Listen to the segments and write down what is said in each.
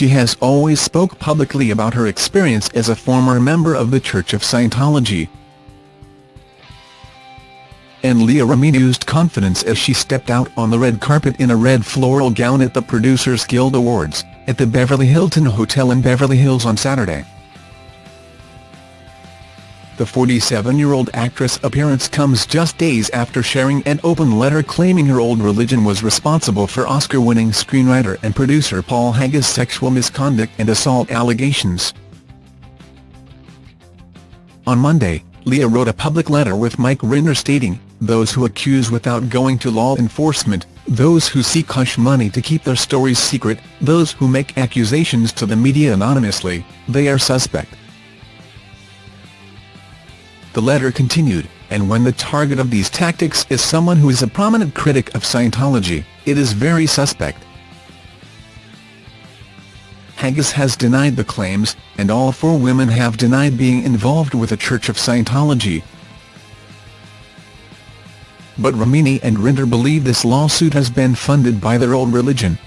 she has always spoke publicly about her experience as a former member of the Church of Scientology. And Leah Remini used confidence as she stepped out on the red carpet in a red floral gown at the Producers Guild Awards, at the Beverly Hilton Hotel in Beverly Hills on Saturday. The 47-year-old actress' appearance comes just days after sharing an open letter claiming her old religion was responsible for Oscar-winning screenwriter and producer Paul Haggis' sexual misconduct and assault allegations. On Monday, Leah wrote a public letter with Mike Rinder stating, those who accuse without going to law enforcement, those who seek hush money to keep their stories secret, those who make accusations to the media anonymously, they are suspect. The letter continued, and when the target of these tactics is someone who is a prominent critic of Scientology, it is very suspect. Haggis has denied the claims, and all four women have denied being involved with the Church of Scientology. But Remini and Rinder believe this lawsuit has been funded by their old religion.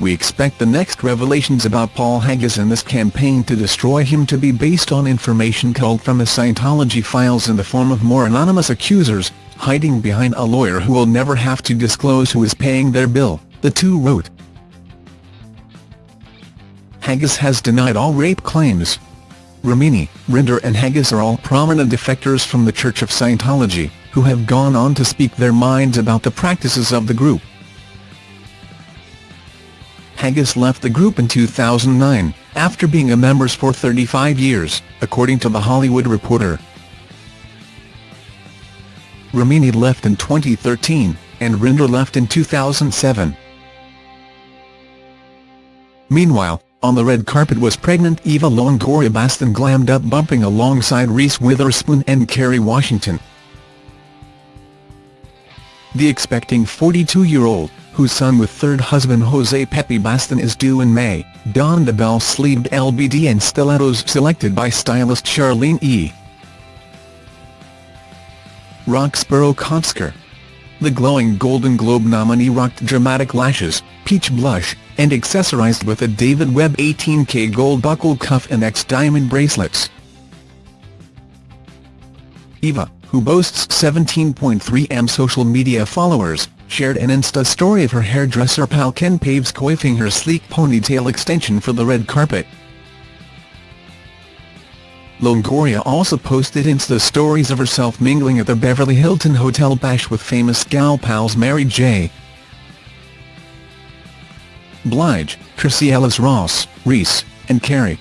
We expect the next revelations about Paul Haggis and this campaign to destroy him to be based on information culled from the Scientology files in the form of more anonymous accusers, hiding behind a lawyer who will never have to disclose who is paying their bill, the two wrote. Haggis has denied all rape claims. Remini, Rinder and Haggis are all prominent defectors from the Church of Scientology, who have gone on to speak their minds about the practices of the group. Haggis left the group in 2009, after being a member for 35 years, according to The Hollywood Reporter. Remini left in 2013, and Rinder left in 2007. Meanwhile, on the red carpet was pregnant Eva Longoria Baston glammed up bumping alongside Reese Witherspoon and Kerry Washington. The expecting 42-year-old, whose son with third husband Jose Pepe Baston is due in May, donned the bell-sleeved LBD and stilettos selected by stylist Charlene E. Roxborough Kotsker. The glowing Golden Globe nominee rocked dramatic lashes, peach blush, and accessorized with a David Webb 18K gold buckle cuff and X-diamond bracelets. Eva, who boasts 17.3 m social media followers, shared an Insta story of her hairdresser pal Ken Paves coiffing her sleek ponytail extension for the red carpet. Longoria also posted Insta stories of herself mingling at the Beverly Hilton Hotel Bash with famous gal pals Mary J. Blige, Tracee Ellis Ross, Reese, and Kerry.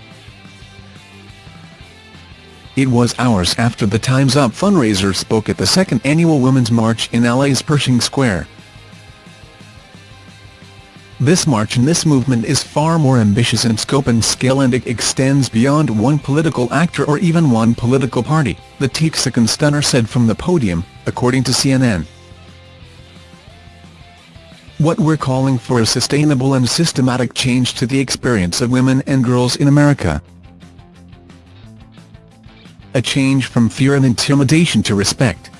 It was hours after the Time's Up fundraiser spoke at the second annual Women's March in LA's Pershing Square. This march and this movement is far more ambitious in scope and scale and it extends beyond one political actor or even one political party, the Texican stunner said from the podium, according to CNN. What we're calling for is sustainable and systematic change to the experience of women and girls in America. A change from fear and intimidation to respect.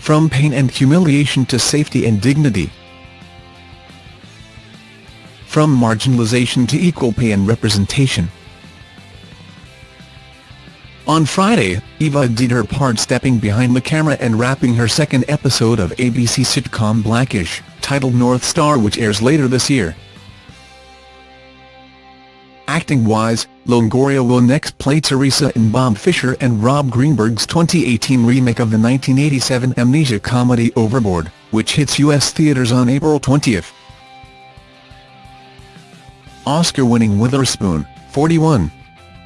From pain and humiliation to safety and dignity from marginalization to equal pay and representation. On Friday, Eva did her part stepping behind the camera and wrapping her second episode of ABC sitcom Blackish, titled North Star which airs later this year. Acting-wise, Longoria will next play Teresa in Bob Fisher and Rob Greenberg's 2018 remake of the 1987 amnesia comedy Overboard, which hits U.S. theaters on April 20. Oscar-winning Witherspoon, 41.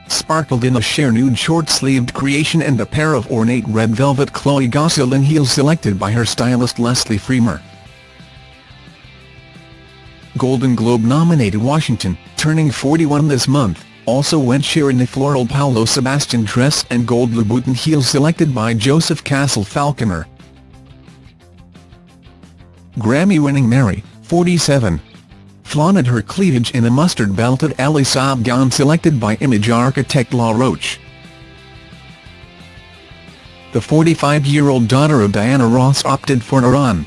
Sparkled in a sheer nude short-sleeved creation and a pair of ornate red velvet Chloe Gosselin heels selected by her stylist Leslie Fremar. Golden Globe-nominated Washington, turning 41 this month, also went sheer in a floral Paolo Sebastian dress and gold Louboutin heels selected by Joseph Cassell Falconer. Grammy-winning Mary, 47 flaunted her cleavage in a mustard-belted Elie Saab gown selected by image architect Law Roach. The 45-year-old daughter of Diana Ross opted for Iran,